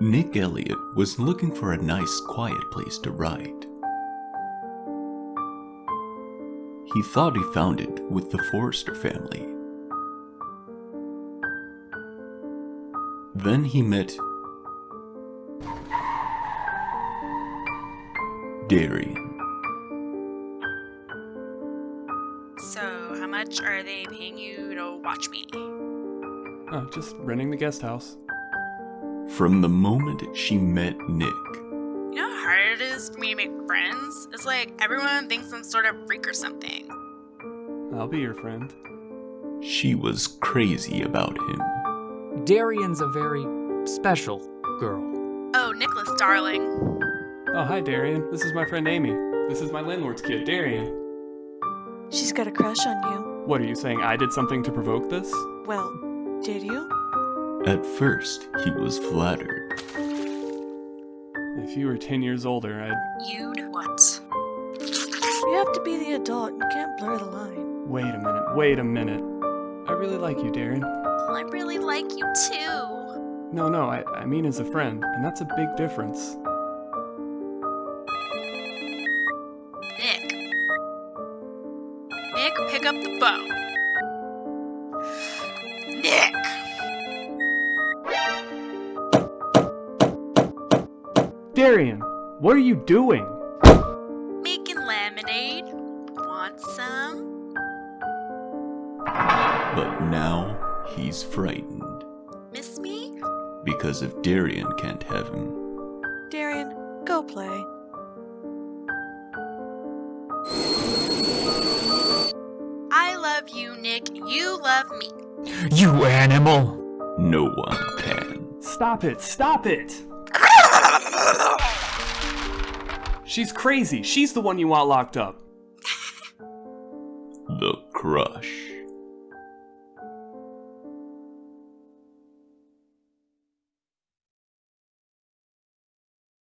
Nick Elliott was looking for a nice, quiet place to write. He thought he found it with the Forrester family. Then he met Darian. So, how much are they paying you to watch me? Oh, just renting the guest house. From the moment she met Nick, You know how hard it is for me to make friends? It's like everyone thinks I'm sort of freak or something. I'll be your friend. she was crazy about him. Darian's a very special girl. Oh, Nicholas, darling. Oh, hi, Darian. This is my friend Amy. This is my landlord's kid, Darian. She's got a crush on you. What are you saying? I did something to provoke this? Well, did you? At first, he was flattered. If you were 10 years older, I'd. You'd what? You have to be the adult. You can't blur the line. Wait a minute, wait a minute. I really like you, Darian. Well, I really like you too. No, no, I, I mean as a friend, and that's a big difference. Nick. Nick, pick up the phone. Nick! Darian, what are you doing? Making lemonade. Want some? But now he's frightened Miss me? because if Darian can't have him, Darian, go play. I love you, Nick. You love me. You animal! no one can. Stop it, stop it! She's crazy. She's the one you want locked up. The crush.